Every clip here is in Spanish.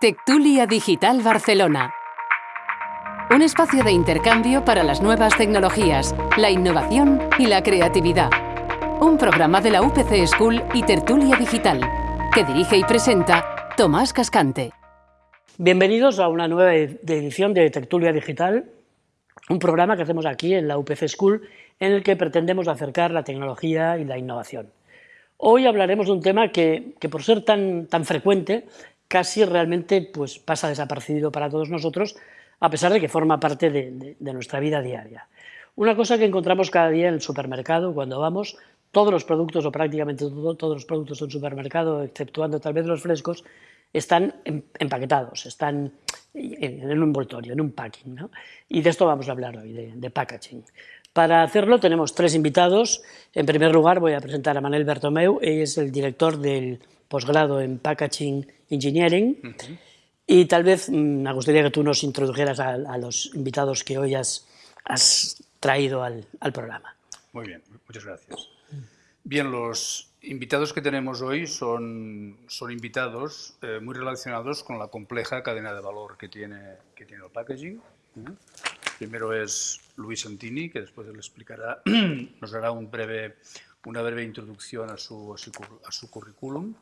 Tectulia Digital Barcelona. Un espacio de intercambio para las nuevas tecnologías, la innovación y la creatividad. Un programa de la UPC School y Tertulia Digital, que dirige y presenta Tomás Cascante. Bienvenidos a una nueva edición de Tertulia Digital, un programa que hacemos aquí en la UPC School en el que pretendemos acercar la tecnología y la innovación. Hoy hablaremos de un tema que, por ser tan, tan frecuente, casi realmente pues, pasa desaparecido para todos nosotros, a pesar de que forma parte de, nuestra vida diaria. Una cosa que encontramos cada día en el supermercado, cuando vamos, todos los productos, o prácticamente todos los productos del supermercado, exceptuando tal vez los frescos, están em, empaquetados, están en un envoltorio, en un packing. ¿no? Y de esto vamos a hablar hoy, de packaging. Para hacerlo tenemos tres invitados. En primer lugar voy a presentar a Manel Bertomeu, él es el director del posgrado en Packaging Engineering. Y tal vez mm, me gustaría que tú nos introdujeras a, los invitados que hoy has, traído al, programa. Muy bien, muchas gracias. Bien, los invitados que tenemos hoy son, son invitados eh, muy relacionados con la compleja cadena de valor que tiene, que tiene el packaging. Primero es Luis Santini, que después él explicará, nos hará una breve introducción a su, a currículum.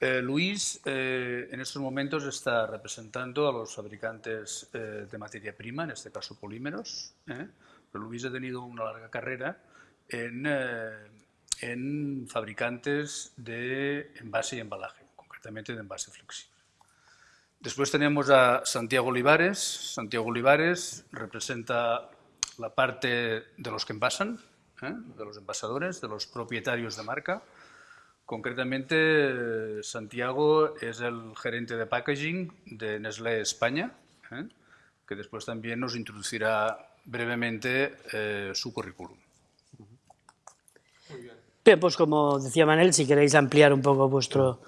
Eh, Luis eh, en estos momentos está representando a los fabricantes eh, de materia prima, en este caso polímeros. Pero Luis ha tenido una larga carrera en, en fabricantes de envase y embalaje, concretamente de envase flexible. Después tenemos a Santiago Olivares. Santiago Olivares representa la parte de los que envasan, ¿eh? de los envasadores, de los propietarios de marca. Concretamente, Santiago es el gerente de packaging de Nestlé España, ¿eh? que después también nos introducirá brevemente eh, su currículum. Bien, pues como decía Manel, si queréis ampliar un poco vuestro,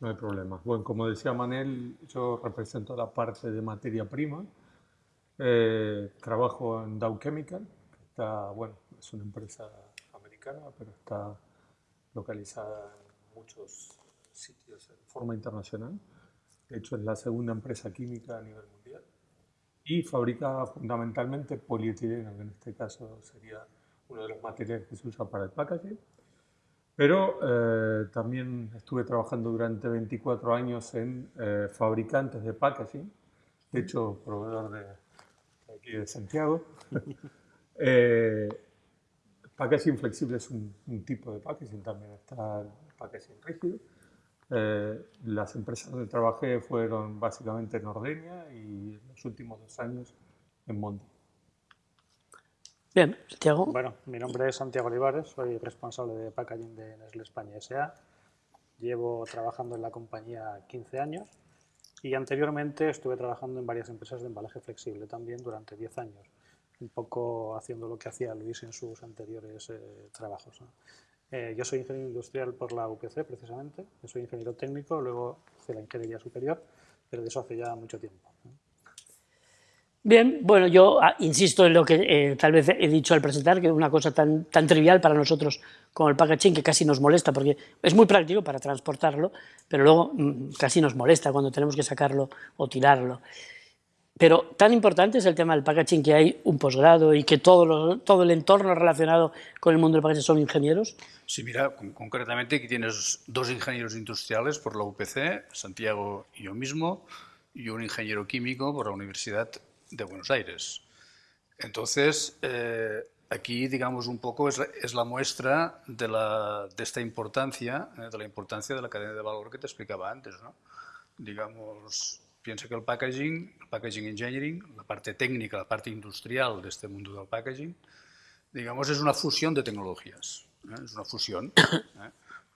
no hay problema. Bueno, como decía Manel, yo represento la parte de materia prima. Eh, trabajo en Dow Chemical, que está, bueno, es una empresa americana, pero está localizada en muchos sitios de forma internacional. De hecho, es la segunda empresa química a nivel mundial. Y fabrica fundamentalmente polietileno, que en este caso sería uno de los materiales que se usa para el packaging. Pero eh, también estuve trabajando durante 24 años en eh, fabricantes de packaging, de hecho, proveedor de, aquí de Santiago. eh, packaging flexible es un, tipo de packaging, también está el packaging rígido. Eh, las empresas donde trabajé fueron básicamente en Ordenia y en los últimos dos años en Monte. Bien, Santiago. Bueno, mi nombre es Santiago Olivares, soy responsable de packaging de Nestlé España S.A. Llevo trabajando en la compañía 15 años y anteriormente estuve trabajando en varias empresas de embalaje flexible también durante 10 años, un poco haciendo lo que hacía Luis en sus anteriores eh, trabajos. Eh, yo soy ingeniero industrial por la UPC precisamente, soy ingeniero técnico, luego hice la ingeniería superior, pero de eso hace ya mucho tiempo. Bien, bueno, yo ah, insisto en lo que eh, tal vez he dicho al presentar, que es una cosa tan, tan trivial para nosotros como el packaging que casi nos molesta, porque es muy práctico para transportarlo, pero luego mm, casi nos molesta cuando tenemos que sacarlo o tirarlo. Pero tan importante es el tema del packaging que hay un posgrado y que todo, todo el entorno relacionado con el mundo del packaging son ingenieros. Sí, mira, concretamente aquí tienes dos ingenieros industriales por la UPC, Santiago y yo mismo, y un ingeniero químico por la Universidad de Buenos Aires. Entonces, eh, aquí, digamos, un poco es la, muestra de, la, de, esta importancia, eh, de la importancia de la cadena de valor que te explicaba antes, ¿no? Digamos, piensa que el packaging, el packaging engineering, la parte técnica, la parte industrial de este mundo del packaging, digamos, es una fusión de tecnologías, ¿eh? es una fusión.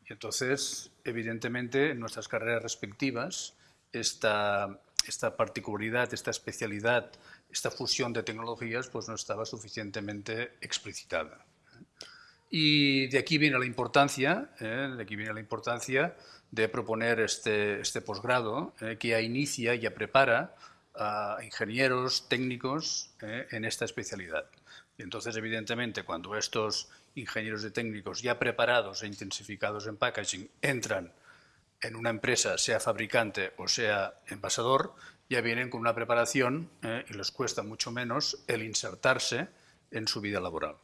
Y entonces, evidentemente, en nuestras carreras respectivas, esta, esta particularidad, esta especialidad, esta fusión de tecnologías pues no estaba suficientemente explicitada. Y de aquí viene la importancia, ¿eh? de aquí viene la importancia de proponer este, este posgrado eh, que inicia, ya prepara a ingenieros técnicos ¿eh? en esta especialidad. Y entonces, evidentemente, cuando estos ingenieros de técnicos ya preparados e intensificados en packaging entran en una empresa, sea fabricante o sea envasador, ya vienen con una preparación eh, y les cuesta mucho menos el insertarse en su vida laboral.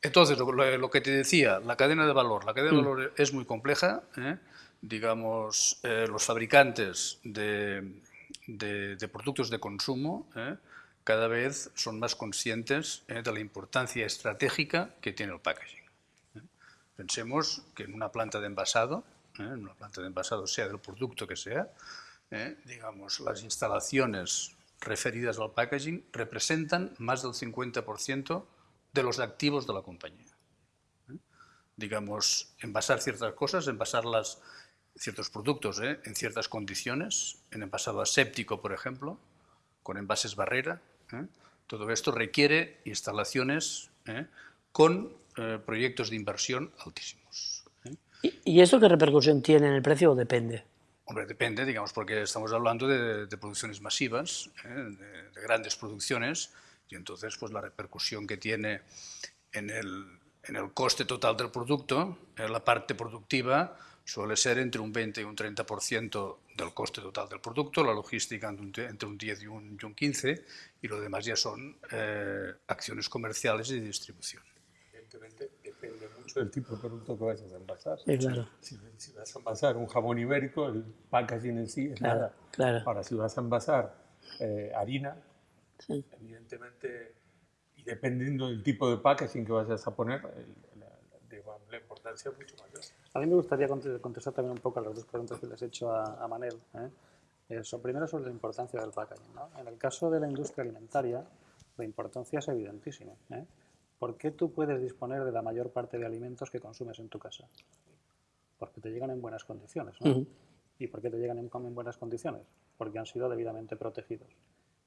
Entonces, lo, que te decía, la cadena de valor. La cadena de mm. valor es muy compleja. ¿eh? Digamos, eh, los fabricantes de, de, productos de consumo cada vez son más conscientes de la importancia estratégica que tiene el packaging. Pensemos que en una planta de envasado, en una planta de envasado sea del producto que sea, ¿eh? digamos, las instalaciones referidas al packaging representan más del 50% de los activos de la compañía. ¿eh? Digamos, envasar ciertas cosas, envasarlas, ciertos productos ¿eh? en ciertas condiciones, en envasado aséptico, por ejemplo, con envases barrera, todo esto requiere instalaciones con proyectos de inversión altísimos. ¿Y, eso qué repercusión tiene en el precio o depende? Hombre, depende, digamos, porque estamos hablando de, producciones masivas, ¿eh? de, grandes producciones, y entonces pues la repercusión que tiene en el, en el coste total del producto, en la parte productiva, suele ser entre un 20 y un 30% del coste total del producto, la logística entre un 10 y un, 15, y lo demás ya son eh, acciones comerciales y de distribución. Evidentemente mucho del tipo de producto que vayas a envasar. Sí, claro. Si, vas a envasar un jamón ibérico, el packaging en sí es nada. Claro. Ahora, si vas a envasar eh, harina, evidentemente, y dependiendo del tipo de packaging que vayas a poner, la, importancia es mucho mayor. A mí me gustaría contestar también un poco a las dos preguntas que les he hecho a, Manel. ¿eh? Eso, primero sobre la importancia del packaging. ¿no? En el caso de la industria alimentaria, la importancia es evidentísima. ¿eh? ¿Por qué tú puedes disponer de la mayor parte de alimentos que consumes en tu casa? Porque te llegan en buenas condiciones. ¿no? ¿Y por qué te llegan en, buenas condiciones? Porque han sido debidamente protegidos.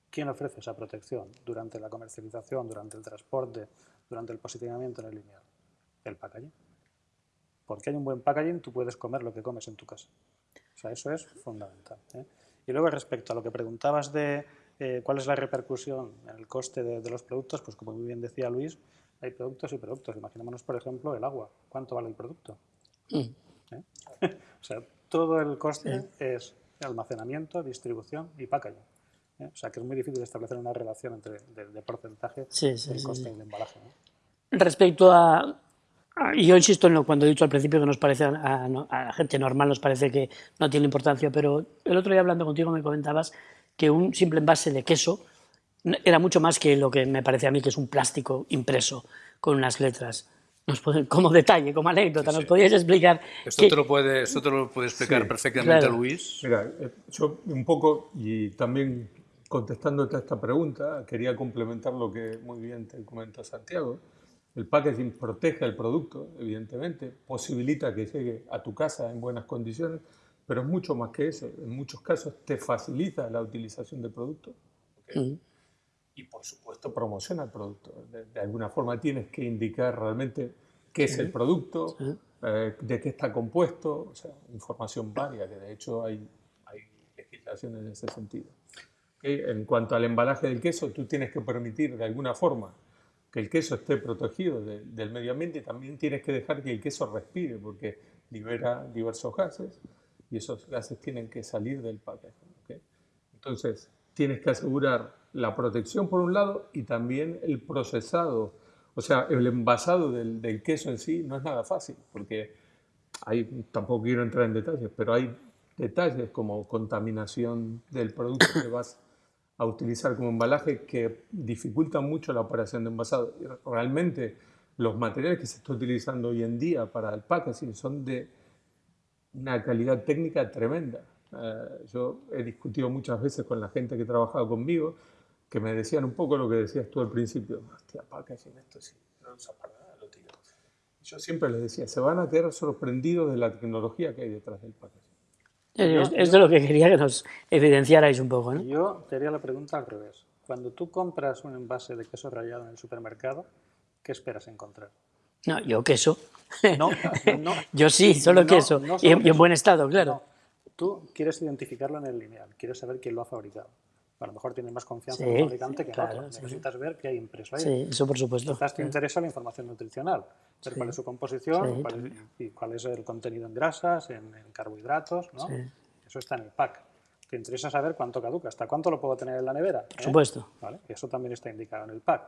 ¿Quién ofrece esa protección durante la comercialización, durante el transporte, durante el posicionamiento en el lineal? El packaging. Porque hay un buen packaging, tú puedes comer lo que comes en tu casa. O sea, eso es fundamental. ¿eh? Y luego respecto a lo que preguntabas de eh, cuál es la repercusión en el coste de, de, los productos, pues como muy bien decía Luis, hay productos y productos. Imaginémonos, por ejemplo, el agua. ¿Cuánto vale el producto? Mm. ¿Eh? o sea, todo el coste es almacenamiento, distribución y packaging. ¿eh? O sea, que es muy difícil establecer una relación entre de, porcentaje del coste y el embalaje. Respecto a, y yo insisto en lo cuando he dicho al principio que nos parece a, a, gente normal nos parece que no tiene importancia, pero el otro día hablando contigo me comentabas que un simple envase de queso era mucho más que lo que me parece a mí que es un plástico impreso con unas letras. Nos como detalle, como anécdota, ¿nos podías explicar? Esto, te, lo puede, esto te lo puede explicar perfectamente Luis. Mira, eh, yo un poco, y también contestándote a esta pregunta, quería complementar lo que muy bien te comenta Santiago. El packaging protege el producto, evidentemente, posibilita que llegue a tu casa en buenas condiciones, pero es mucho más que eso. En muchos casos te facilita la utilización del producto. ¿okay? Y por supuesto promociona el producto. De, alguna forma tienes que indicar realmente qué es el producto, eh, de qué está compuesto, o sea, información varia, que de hecho hay, hay legislación en ese sentido. En cuanto al embalaje del queso, tú tienes que permitir de alguna forma que el queso esté protegido del medio ambiente y también tienes que dejar que el queso respire porque libera diversos gases y esos gases tienen que salir del paquete. Entonces, tienes que asegurar la protección por un lado y también el procesado, o sea, el envasado del, queso en sí no es nada fácil, porque hay, tampoco quiero entrar en detalles, pero hay detalles como contaminación del producto que vas a utilizar como embalaje que dificultan mucho la operación de envasado. realmente los materiales que se están utilizando hoy en día para el packaging son de una calidad técnica tremenda. Eh, yo he discutido muchas veces con la gente que ha trabajado conmigo que me decían un poco lo que decías tú al principio. Hostia, packaging, esto sí, no usa para nada, lo tiro. Yo siempre les decía, se van a quedar sorprendidos de la tecnología que hay detrás del packaging. Esto es lo que quería que nos evidenciarais un poco, ¿no? Yo te haría la pregunta al revés. Cuando tú compras un envase de queso rallado en el supermercado, ¿qué esperas encontrar? No, yo queso. No, no. yo sí, solo queso. y, en buen estado, claro. Tú quieres identificarlo en el lineal, quieres saber quién lo ha fabricado. A lo mejor tienes más confianza Sí, en un fabricante que en claro, otro. sí. Necesitas ver qué hay impreso ahí. Sí, eso por supuesto. Quizás te interesa la información nutricional, ver cuál es su composición cuál es- y cuál es el contenido en grasas, en, en carbohidratos, ¿no? Eso está en el pack. Te interesa saber cuánto caduca, hasta cuánto lo puedo tener en la nevera. Por supuesto. ¿Vale? Eso también está indicado en el pack.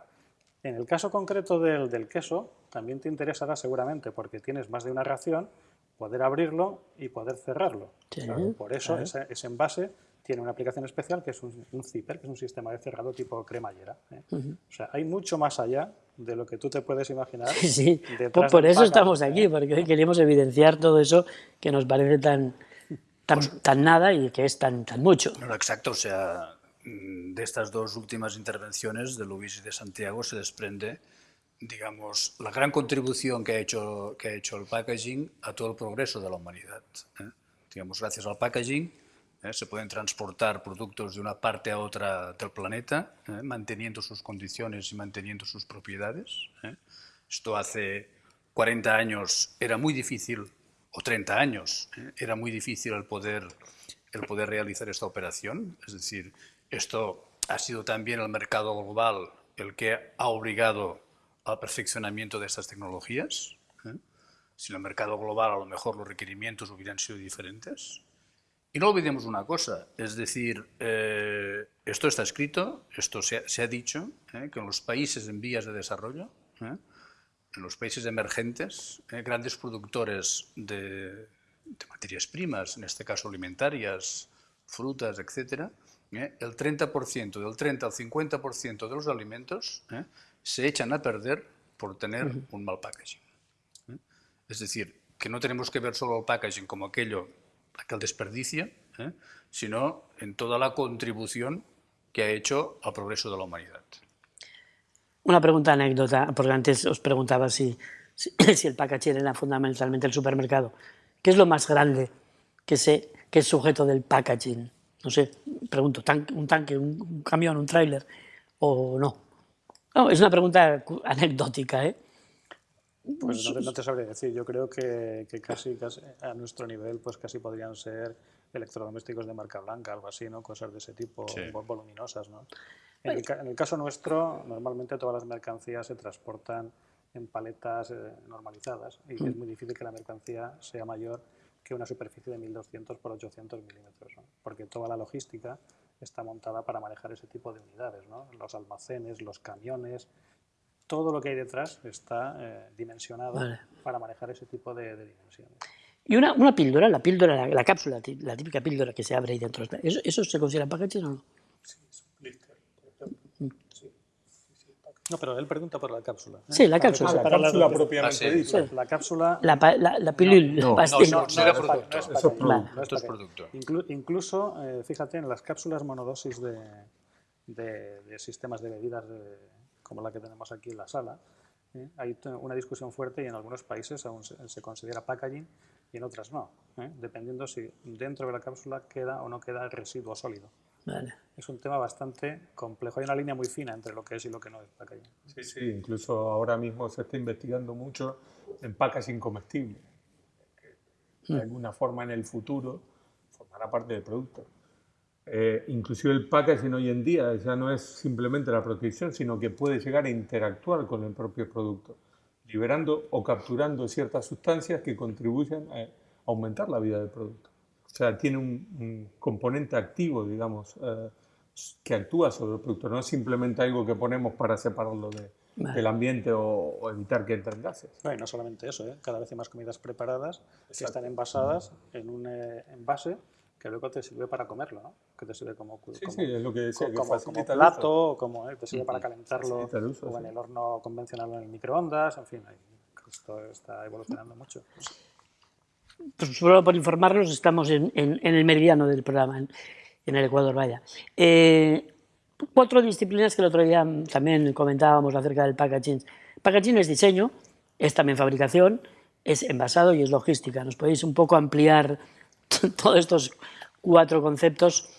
En el caso concreto del, del queso, también te interesará seguramente, porque tienes más de una ración, poder abrirlo y poder cerrarlo. Sí, Por eso ese, ese envase tiene una aplicación especial que es un, un zipper, que es un sistema de cerrado tipo cremallera. ¿eh? O sea, hay mucho más allá de lo que tú te puedes imaginar. Sí, detrás por, por eso estamos ¿eh? aquí, porque queríamos evidenciar todo eso que nos parece tan, tan, tan nada y que es tan, tan mucho. No, no, exacto, o sea, mm, de estas dos últimas intervenciones de Luis y de Santiago se desprende, digamos, la gran contribución que ha hecho, que ha hecho el packaging a todo el progreso de la humanidad. ¿eh? Digamos, gracias al packaging ¿eh? se pueden transportar productos de una parte a otra del planeta, ¿eh? manteniendo sus condiciones y manteniendo sus propiedades. ¿eh? Esto hace 40 años era muy difícil, o 30 años, era muy difícil el poder, el poder realizar esta operación. Es decir, esto ha sido también el mercado global el que ha obligado al perfeccionamiento de estas tecnologías. ¿eh? Sin el mercado global, a lo mejor los requerimientos hubieran sido diferentes. Y no olvidemos una cosa, es decir, eh, esto está escrito, esto se ha, se ha dicho, ¿eh? que en los países en vías de desarrollo, ¿eh? en los países emergentes, ¿eh? grandes productores de, de materias primas, en este caso alimentarias, frutas, etc., el 30%, del 30 al 50% de los alimentos se echan a perder por tener un mal packaging. Es decir, que no tenemos que ver solo el packaging como aquello, aquel desperdicio, ¿eh? sino en toda la contribución que ha hecho al progreso de la humanidad. Una pregunta anécdota, porque antes os preguntaba si, si, el packaging era fundamentalmente el supermercado. ¿Qué es lo más grande que, se, que es sujeto del packaging? No sé, pregunto, un tanque, un, camión, un tráiler o no. No, es una pregunta anecdótica, ¿eh? Pues no te, no te sabría decir. Yo creo que, que casi, casi a nuestro nivel, pues casi podrían ser electrodomésticos de marca blanca, algo así, ¿no? Cosas de ese tipo, Sí. vol- voluminosas, ¿no? En el, ca- en el caso nuestro, normalmente todas las mercancías se transportan en paletas eh, normalizadas y es muy difícil que la mercancía sea mayor que una superficie de 1200 por 800 milímetros, ¿no? porque toda la logística está montada para manejar ese tipo de unidades, ¿no? los almacenes, los camiones, todo lo que hay detrás está eh, dimensionado Vale. para manejar ese tipo de, de dimensiones. Y una, una píldora, la píldora, la, la cápsula, la típica píldora que se abre ahí dentro. ¿Eso, eso se considera packaging o no? No, pero él pregunta por la cápsula. ¿eh? Sí, la cápsula. Ah, la cápsula propiamente Ah, sí. dicha. La cápsula La, la, la pilul, no, no, no, Eso era es producto. no es es producto. no es Esto es producto. Inclu- incluso, eh, fíjate, en las cápsulas monodosis de, de- de sistemas de bebidas de- como la que tenemos aquí en la sala, ¿eh? hay una discusión fuerte y en algunos países aún se, se considera packaging y en otras no, ¿eh? dependiendo si dentro de la cápsula queda o no queda residuo sólido. Vale. Es un tema bastante complejo. Hay una línea muy fina entre lo que es y lo que no es packaging. Sí, sí, incluso ahora mismo se está investigando mucho en packaging comestible. Que de alguna forma en el futuro formará parte del producto. Eh, inclusive el packaging hoy en día ya no es simplemente la protección, sino que puede llegar a interactuar con el propio producto, liberando o capturando ciertas sustancias que contribuyen a aumentar la vida del producto. O sea, tiene un, un componente activo, digamos, eh, que actúa sobre el producto, no es simplemente algo que ponemos para separarlo de- Vale. del ambiente o, o evitar que entren gases. No, y no solamente eso, ¿eh? cada vez hay más comidas preparadas que están envasadas en un eh, envase que luego te sirve para comerlo, ¿no? Que te sirve como, Sí, como, sí, es lo que decía, co- que como, plato, o como eh, te sirve para calentarlo uso, o en sí. el horno convencional o en el microondas, en fin, esto está evolucionando mucho. Pues solo por informarnos, estamos en, en- en el meridiano del programa, en, en el Ecuador, vaya. Eh, cuatro disciplinas que el otro día también comentábamos acerca del packaging. Packaging es diseño, es también fabricación, es envasado y es logística. ¿Nos podéis un poco ampliar todos estos cuatro conceptos?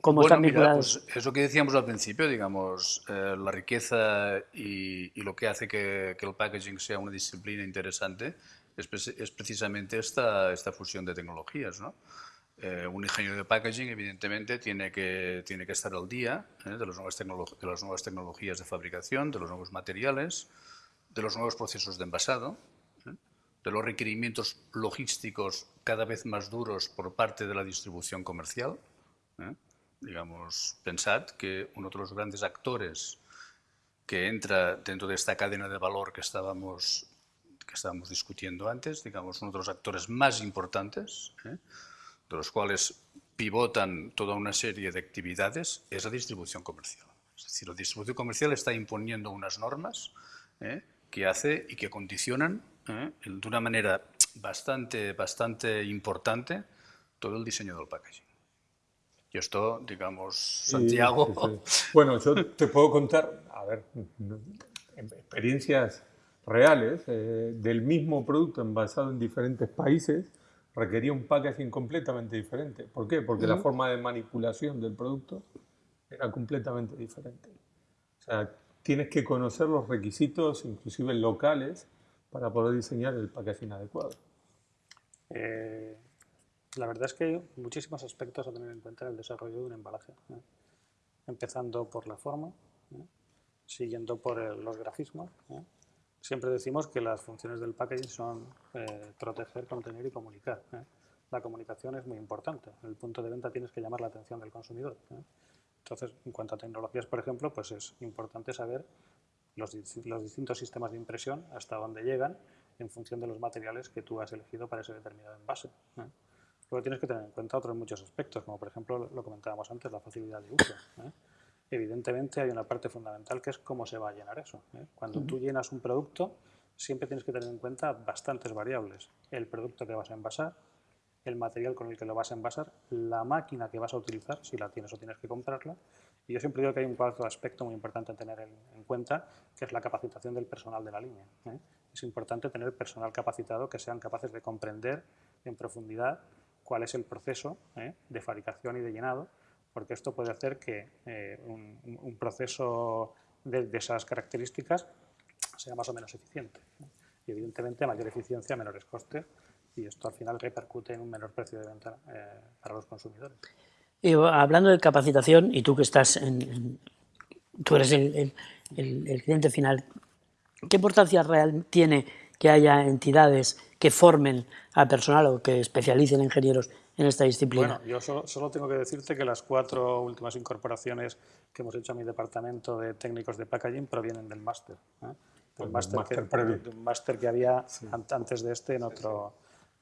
¿Cómo Bueno, están mira, vinculados? pues eso que decíamos al principio, digamos, eh, la riqueza y, y lo que hace que, que el packaging sea una disciplina interesante es, pre- es precisamente esta, esta fusión de tecnologías, ¿no? Eh, un ingeniero de packaging, evidentemente, tiene que, tiene que estar al día ¿eh? de, las nuevas de las nuevas tecnologías de fabricación, de los nuevos materiales, de los nuevos procesos de envasado, ¿eh? de los requerimientos logísticos cada vez más duros por parte de la distribución comercial. Digamos, pensad que uno de los grandes actores que entra dentro de esta cadena de valor que estábamos, que estábamos discutiendo antes, digamos, uno de los actores más importantes, de los cuales pivotan toda una serie de actividades, es la distribución comercial. Es decir, la distribución comercial está imponiendo unas normas ¿eh? que hace y que condicionan ¿eh? de una manera bastante, bastante importante todo el diseño del packaging. Y esto, digamos, Santiago... Bueno, yo te puedo contar, a ver, experiencias reales eh, del mismo producto envasado en diferentes países requería un packaging completamente diferente. ¿Por qué? Porque la forma de manipulación del producto era completamente diferente. O sea, tienes que conocer los requisitos, inclusive locales, para poder diseñar el packaging adecuado. Eh, la verdad es que hay muchísimos aspectos a tener en cuenta en el desarrollo de un embalaje. Empezando por la forma, siguiendo por los grafismos, Siempre decimos que las funciones del packaging son eh, proteger, contener y comunicar. ¿eh? La comunicación es muy importante. En el punto de venta tienes que llamar la atención del consumidor. ¿eh? Entonces, en cuanto a tecnologías, por ejemplo, pues es importante saber los, los, distintos sistemas de impresión hasta dónde llegan en función de los materiales que tú has elegido para ese determinado envase. Luego tienes que tener en cuenta otros muchos aspectos, como por ejemplo lo comentábamos antes, la facilidad de uso evidentemente hay una parte fundamental que es cómo se va a llenar eso. ¿eh? Cuando tú llenas un producto, siempre tienes que tener en cuenta bastantes variables. El producto que vas a envasar, el material con el que lo vas a envasar, la máquina que vas a utilizar, si la tienes o tienes que comprarla. Y yo siempre digo que hay un cuarto aspecto muy importante a tener en, cuenta, que es la capacitación del personal de la línea. ¿eh? Es importante tener personal capacitado que sean capaces de comprender en profundidad cuál es el proceso ¿eh? de fabricación y de llenado porque esto puede hacer que eh, un, proceso de, esas características sea más o menos eficiente. Y evidentemente, mayor eficiencia, menores costes, y esto al final repercute en un menor precio de venta eh, para los consumidores. Y hablando de capacitación, y tú que estás en, tú eres el, el, cliente final, ¿qué importancia real tiene que haya entidades que formen al personal o que especialicen ingenieros en esta disciplina? Bueno, yo solo, tengo que decirte que las cuatro últimas incorporaciones que hemos hecho a mi departamento de técnicos de packaging provienen del máster. ¿eh? Del máster que, un máster que había antes de este en otro,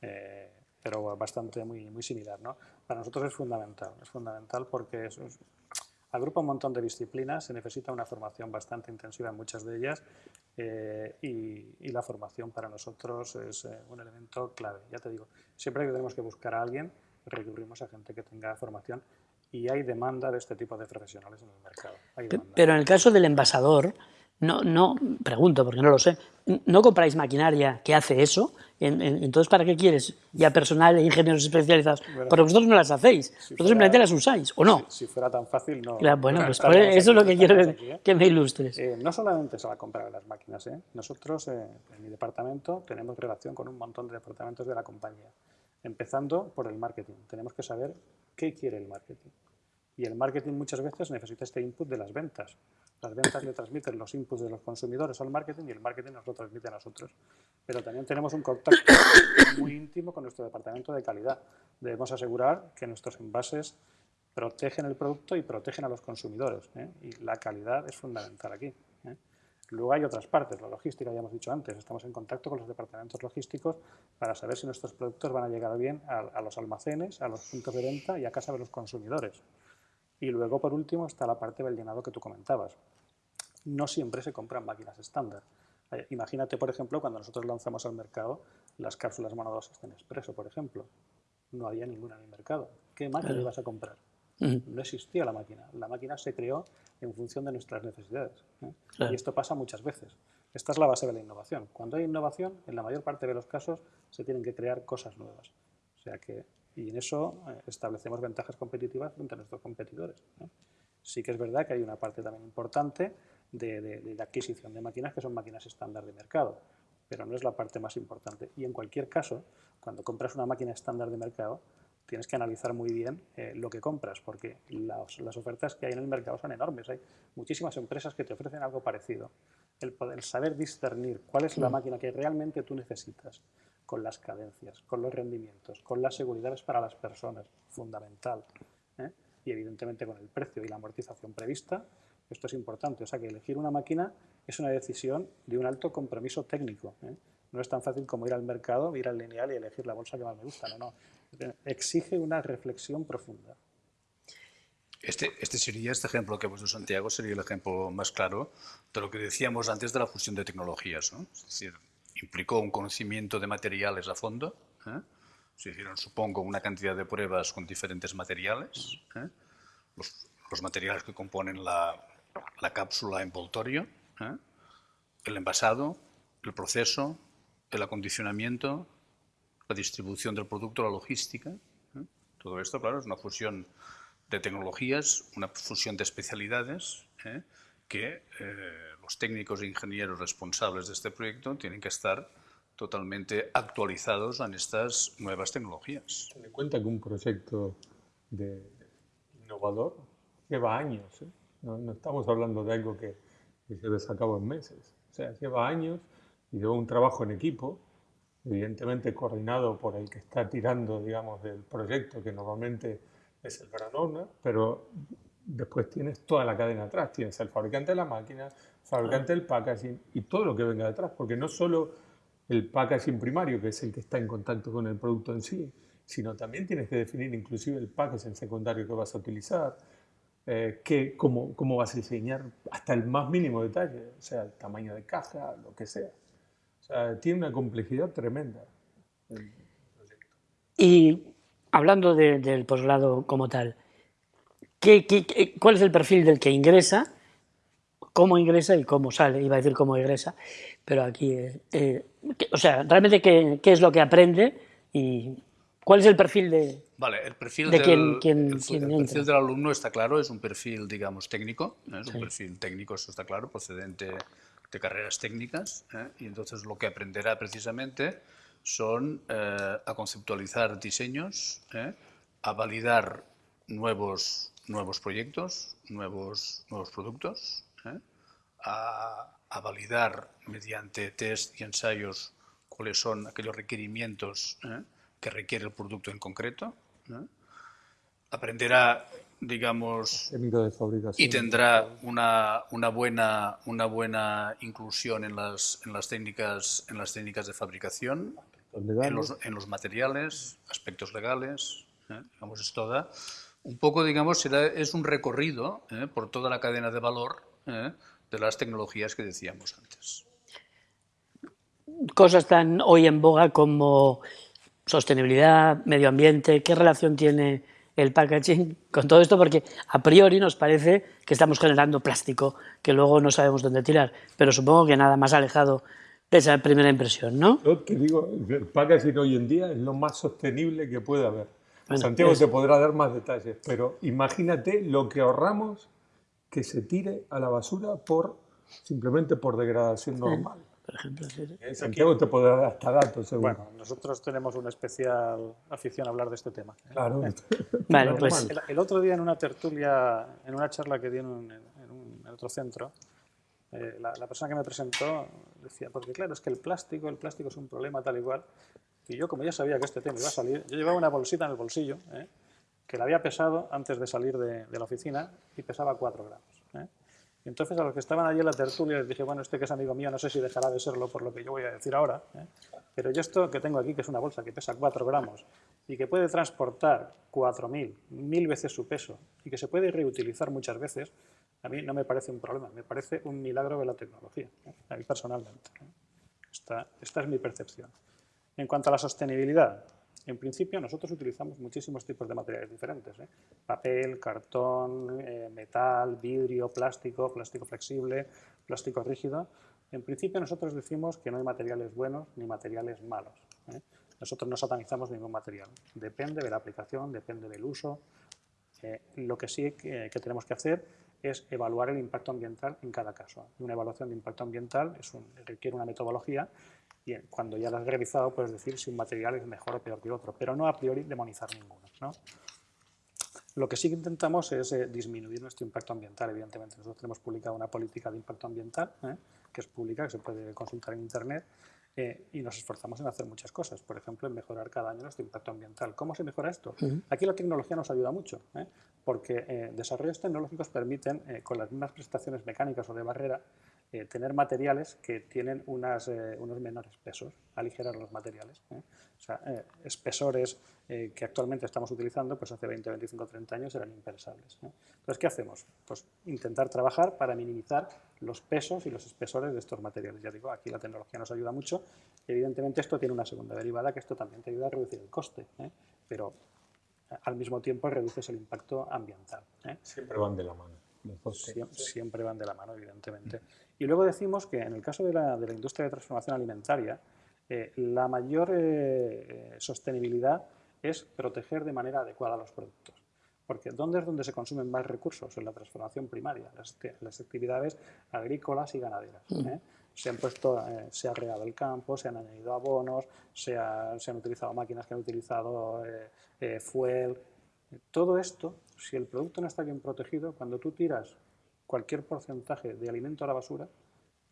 eh, pero bastante muy, muy similar. ¿no? Para nosotros es fundamental, es fundamental porque es, agrupa un montón de disciplinas, se necesita una formación bastante intensiva en muchas de ellas eh, y, la formación para nosotros es un elemento clave. Ya te digo, siempre que tenemos que buscar a alguien, recurrimos a gente que tenga formación y hay demanda de este tipo de profesionales en el mercado. Pero en el caso del envasador, no, no, pregunto porque no lo sé, ¿no compráis maquinaria que hace eso? Entonces, ¿para qué quieres ya personal e ingenieros especializados? Porque vosotros no las hacéis, vosotros simplemente las usáis, ¿o no? Si, fuera tan fácil, no. bueno, pues eso es lo que quiero ¿eh? que, me ilustres. Eh, no solamente se va a comprar las máquinas, ¿eh? nosotros en mi departamento tenemos relación con un montón de departamentos de la compañía. Empezando por el marketing. Tenemos que saber qué quiere el marketing. Y el marketing muchas veces necesita este input de las ventas. Las ventas le transmiten los inputs de los consumidores al marketing y el marketing nos lo transmite a nosotros. Pero también tenemos un contacto muy íntimo con nuestro departamento de calidad. Debemos asegurar que nuestros envases protegen el producto y protegen a los consumidores. ¿eh? Y la calidad es fundamental aquí. ¿eh? Luego hay otras partes, la logística, ya hemos dicho antes, estamos en contacto con los departamentos logísticos para saber si nuestros productos van a llegar bien a, los almacenes, a los puntos de venta y a casa de los consumidores. Y luego, por último, está la parte del llenado que tú comentabas. No siempre se compran máquinas estándar. Eh, imagínate, por ejemplo, cuando nosotros lanzamos al mercado las cápsulas monodosas en expreso, por ejemplo. No había ninguna en el mercado. ¿Qué máquina vas a comprar? No existía la máquina. La máquina se creó en función de nuestras necesidades. ¿eh? Y esto pasa muchas veces. Esta es la base de la innovación. Cuando hay innovación, en la mayor parte de los casos se tienen que crear cosas nuevas. O sea que, y en eso eh, establecemos ventajas competitivas frente a nuestros competidores. Sí que es verdad que hay una parte también importante de, de, adquisición de máquinas que son máquinas estándar de mercado, pero no es la parte más importante. Y en cualquier caso, cuando compras una máquina estándar de mercado, tienes que analizar muy bien eh, lo que compras, porque las, las, ofertas que hay en el mercado son enormes. Hay muchísimas empresas que te ofrecen algo parecido. El, poder, saber discernir cuál es la mm. máquina que realmente tú necesitas, con las cadencias, con los rendimientos, con las seguridades para las personas, fundamental. ¿eh? Y evidentemente con el precio y la amortización prevista, esto es importante. O sea que elegir una máquina es una decisión de un alto compromiso técnico. ¿eh? No es tan fácil como ir al mercado, ir al lineal y elegir la bolsa que más me gusta. No, no. Exige una reflexión profunda. Este, este sería, este ejemplo que ha puesto Santiago, sería el ejemplo más claro de lo que decíamos antes de la fusión de tecnologías. ¿no? Es decir, implicó un conocimiento de materiales a fondo. ¿eh? Se hicieron, supongo, una cantidad de pruebas con diferentes materiales. ¿eh? Los, materiales que componen la, la cápsula envoltorio, ¿eh? el envasado, el proceso, el acondicionamiento, la distribución del producto, la logística. Todo esto, claro, es una fusión de tecnologías, una fusión de especialidades. Que eh, los técnicos e ingenieros responsables de este proyecto tienen que estar totalmente actualizados en estas nuevas tecnologías. Ten en cuenta que un proyecto de innovador lleva años. No, no, estamos hablando de algo que, se lleve a cabo en meses. O sea, lleva años y lleva un trabajo en equipo evidentemente coordinado por el que está tirando, digamos, del proyecto, que normalmente es el gran pero después tienes toda la cadena atrás, tienes el fabricante de la máquina, el fabricante del packaging y todo lo que venga detrás, porque no solo el packaging primario, que es el que está en contacto con el producto en sí, sino también tienes que definir inclusive el packaging secundario que vas a utilizar, eh, que, cómo, cómo vas a diseñar hasta el más mínimo detalle, o sea, el tamaño de caja, lo que sea tiene una complejidad tremenda. Y hablando del posgrado como tal, ¿qué, cuál es el perfil del que ingresa? ¿Cómo ingresa y cómo sale? Iba a decir cómo ingresa, pero aquí, eh, eh, o sea, realmente qué, qué, es lo que aprende y cuál es el perfil de, vale, el perfil de del, quien, el, perfil del alumno está claro, es un perfil, digamos, técnico, es un perfil técnico, eso está claro, procedente de carreras técnicas ¿eh? y entonces lo que aprenderá precisamente son eh, a conceptualizar diseños, ¿eh? a validar nuevos, nuevos proyectos, nuevos, nuevos productos, a, a, validar mediante test y ensayos cuáles son aquellos requerimientos que requiere el producto en concreto. Aprenderá digamos, y tendrá una, una, buena, una buena inclusión en las, en las, técnicas, en las técnicas de fabricación, en los, en los, materiales, aspectos legales, ¿eh? digamos, es toda. Un poco, digamos, será, es un recorrido ¿eh? por toda la cadena de valor ¿eh? de las tecnologías que decíamos antes. Cosas tan hoy en boga como sostenibilidad, medio ambiente, ¿qué relación tiene el packaging con todo esto porque a priori nos parece que estamos generando plástico que luego no sabemos dónde tirar, pero supongo que nada más alejado de esa primera impresión, ¿no? Yo te digo, el packaging hoy en día es lo más sostenible que puede haber. Santiago te podrá dar más detalles, pero imagínate lo que ahorramos que se tire a la basura por simplemente por degradación normal por ejemplo. Eh, Santiago te puede dar hasta datos, seguro. Bueno, nosotros tenemos una especial afición a hablar de este tema. ¿eh? Claro. vale, pues... El, otro día en una tertulia, en una charla que di en, un, en, otro centro, eh, la, persona que me presentó decía, porque claro, es que el plástico, el plástico es un problema tal igual, y yo como ya sabía que este tema iba a salir, yo llevaba una bolsita en el bolsillo, que la había pesado antes de salir de, la oficina y pesaba 4 gramos. Entonces a los que estaban allí en la tertulia les dije, bueno, este que es amigo mío, no sé si dejará de serlo por lo que yo voy a decir ahora, ¿eh? pero yo esto que tengo aquí, que es una bolsa que pesa 4 gramos y que puede transportar 4.000, mil veces su peso y que se puede reutilizar muchas veces, a mí no me parece un problema, me parece un milagro de la tecnología, ¿eh? a mí personalmente. ¿eh? Esta, esta es mi percepción. En cuanto a la sostenibilidad, en principio, nosotros utilizamos muchísimos tipos de materiales diferentes. ¿eh? Papel, cartón, eh, metal, vidrio, plástico, plástico flexible, plástico rígido. En principio, nosotros decimos que no hay materiales buenos ni materiales malos. ¿eh? Nosotros no satanizamos ningún material. Depende de la aplicación, depende del uso. lo que sí que, tenemos que hacer es evaluar el impacto ambiental en cada caso. Una evaluación de impacto ambiental es requiere una metodología y cuando ya lo has revisado puedes decir si un material es mejor o peor que otro, pero no a priori demonizar ninguno. ¿no? Lo que sí que intentamos es eh, disminuir nuestro impacto ambiental, evidentemente. Nosotros tenemos publicado una política de impacto ambiental, ¿eh? que es pública, que se puede consultar en Internet, eh, y nos esforzamos en hacer muchas cosas. Por ejemplo, en mejorar cada año nuestro impacto ambiental. ¿Cómo se mejora esto? Aquí la tecnología nos ayuda mucho, porque desarrollos tecnológicos permiten, con las mismas prestaciones mecánicas o de barrera, tener materiales que tienen unas, unos menores pesos, aligerar los materiales. O sea, espesores eh, que actualmente estamos utilizando, pues hace 20, 25, 30 años eran impensables. Entonces, ¿qué hacemos? Pues intentar trabajar para minimizar los pesos y los espesores de estos materiales. Ya digo, aquí la tecnología nos ayuda mucho. Evidentemente esto tiene una segunda derivada, que esto también te ayuda a reducir el coste, ¿eh? pero eh, al mismo tiempo reduces el impacto ambiental. Siempre van de la mano. Siempre, van de la mano, evidentemente. Y luego decimos que en el caso de la, de la industria de transformación alimentaria, la mayor sostenibilidad es proteger de manera adecuada los productos. Porque ¿dónde es donde se consumen más recursos? En la transformación primaria, las, actividades agrícolas y ganaderas. Mm. ¿eh? Se han puesto, eh, se ha regado el campo, se han añadido abonos, se, han utilizado máquinas que han utilizado eh, fuel. Todo esto, si el producto no está bien protegido, cuando tú tiras cualquier porcentaje de alimento a la basura,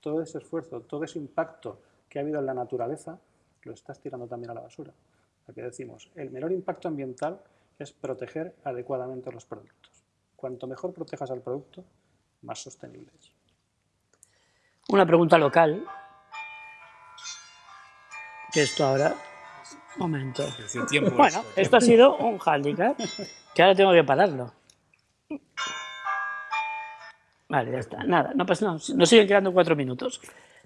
todo ese esfuerzo, todo ese impacto que ha habido en la naturaleza, lo estás tirando también a la basura. Aquí decimos, el menor impacto ambiental es proteger adecuadamente los productos. Cuanto mejor protejas al producto, más sostenible es. Una pregunta local, que esto ahora... Momento. Bueno, esto ha sido un handicap, que ahora tengo que pararlo. Vale, ya está. Nada, no pasa nada. Nos siguen quedando cuatro minutos.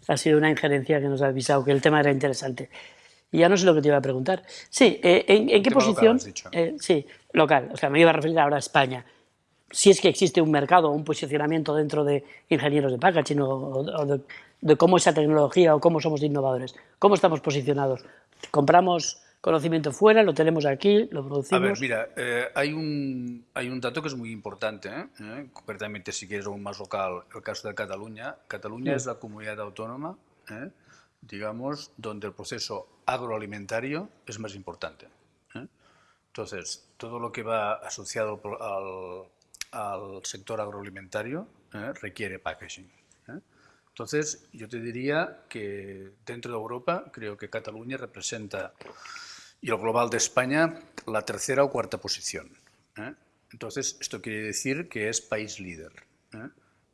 Ha sido una injerencia que nos ha avisado que el tema era interesante. Y ya no sé lo que te iba a preguntar. Sí, eh, ¿en, qué posición? Eh, sí, local. O sea, me iba a referir ahora a España. Si es que existe un mercado o un posicionamiento dentro de ingenieros de packaging o, de, cómo esa tecnología o cómo somos innovadores. ¿Cómo estamos posicionados? ¿Compramos conocimiento fuera, lo tenemos aquí, lo producimos? A ver, mira, eh, hay, un, hay un dato que es muy importante, concretamente si quieres un más local, el caso de Cataluña. Cataluña es la comunidad autónoma digamos, donde el proceso agroalimentario es más importante. ¿eh? Entonces, todo lo que va asociado al, sector agroalimentario ¿eh? requiere packaging. ¿Eh? Entonces, yo te diría que dentro de Europa, creo que Cataluña representa, y el global de España, la tercera o cuarta posición. Entonces, esto quiere decir que es país líder.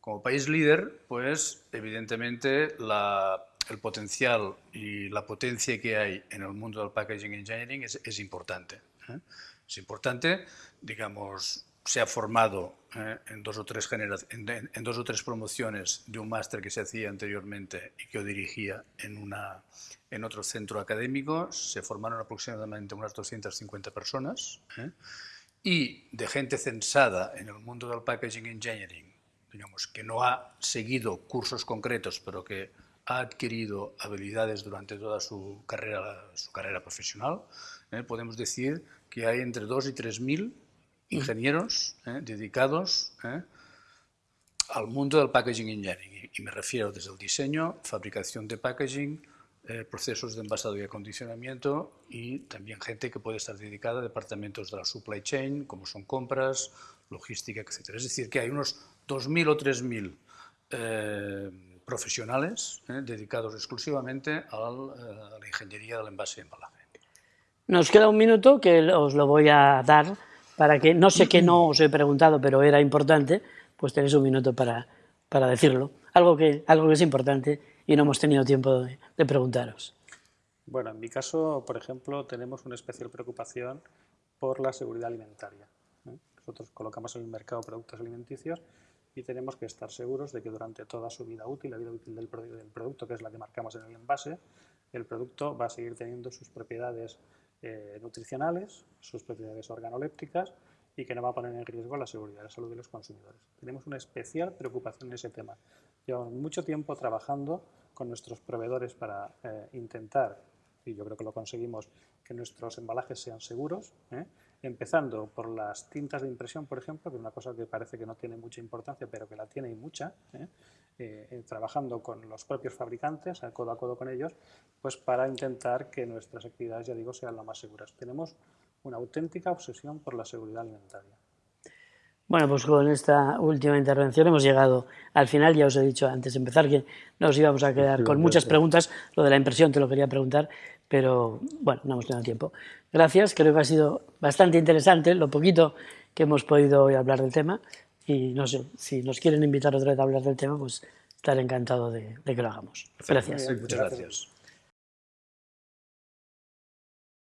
Como país líder, pues, evidentemente, la el potencial y la potencia que hay en el mundo del packaging engineering es, importante. ¿eh? Es importante, digamos, se ha formado ¿eh? en, dos o tres en, dos o tres promociones de un máster que se hacía anteriormente y que yo dirigía en, en otro centro académico, se formaron aproximadamente unas 250 personas ¿eh? y de gente censada en el mundo del packaging engineering, digamos, que no ha seguido cursos concretos, pero que ha adquirido habilidades durante toda su carrera, su carrera profesional, ¿eh? podemos decir que hay entre 2 y 3 mil ingenieros ¿eh? dedicados ¿eh? al mundo del packaging engineering. Y me refiero desde el diseño, fabricación de packaging, procesos de envasado y acondicionamiento y también gente que puede estar dedicada a departamentos de la supply chain, como son compras, logística, etc. Es decir, que hay unos 2.000 o 3.000 profesionales eh, dedicados exclusivamente eh, a la ingeniería del envase y embalaje. Nos queda un minuto que os lo voy a dar para que, no sé qué no os he preguntado, pero era importante, pues tenéis un minuto para, para decirlo. Algo que, algo que es importante y no hemos tenido tiempo de, preguntaros. Bueno, en mi caso, por ejemplo, tenemos una especial preocupación por la seguridad alimentaria. ¿eh? Nosotros colocamos en el mercado productos alimenticios y tenemos que estar seguros de que durante toda su vida útil, la vida útil del, producto, que es la que marcamos en el envase, el producto va a seguir teniendo sus propiedades eh, nutricionales, sus propiedades organolépticas y que no va a poner en riesgo la seguridad y la salud de los consumidores. Tenemos una especial preocupación en ese tema. Llevamos mucho tiempo trabajando con nuestros proveedores para eh, intentar, y yo creo que lo conseguimos, que nuestros embalajes sean seguros, ¿eh? Empezando por las tintas de impresión, por ejemplo, que es una cosa que parece que no tiene mucha importancia, pero que la tiene y mucha, ¿eh? Eh, eh, trabajando con los propios fabricantes, a codo a codo con ellos, pues para intentar que nuestras actividades, ya digo, sean lo más seguras. Tenemos una auténtica obsesión por la seguridad alimentaria. Bueno, pues con esta última intervención hemos llegado al final. Ya os he dicho antes de empezar que nos íbamos a quedar con muchas preguntas. Lo de la impresión te lo quería preguntar, pero bueno, no hemos tenido tiempo. Gracias, creo que ha sido bastante interesante lo poquito que hemos podido hoy hablar del tema. Y no sé, si nos quieren invitar otra vez a hablar del tema, pues estaré encantado de, de que lo hagamos. Gracias. Muchas gracias.